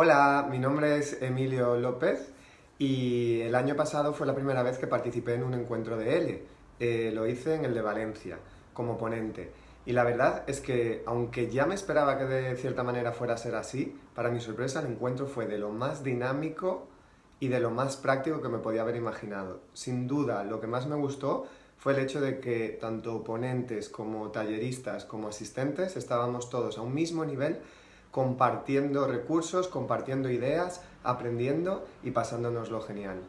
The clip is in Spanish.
Hola, mi nombre es Emilio López y el año pasado fue la primera vez que participé en un encuentro de L. Eh, lo hice en el de Valencia, como ponente. Y la verdad es que, aunque ya me esperaba que de cierta manera fuera a ser así, para mi sorpresa el encuentro fue de lo más dinámico y de lo más práctico que me podía haber imaginado. Sin duda, lo que más me gustó fue el hecho de que tanto ponentes como talleristas como asistentes estábamos todos a un mismo nivel compartiendo recursos, compartiendo ideas, aprendiendo y pasándonos lo genial.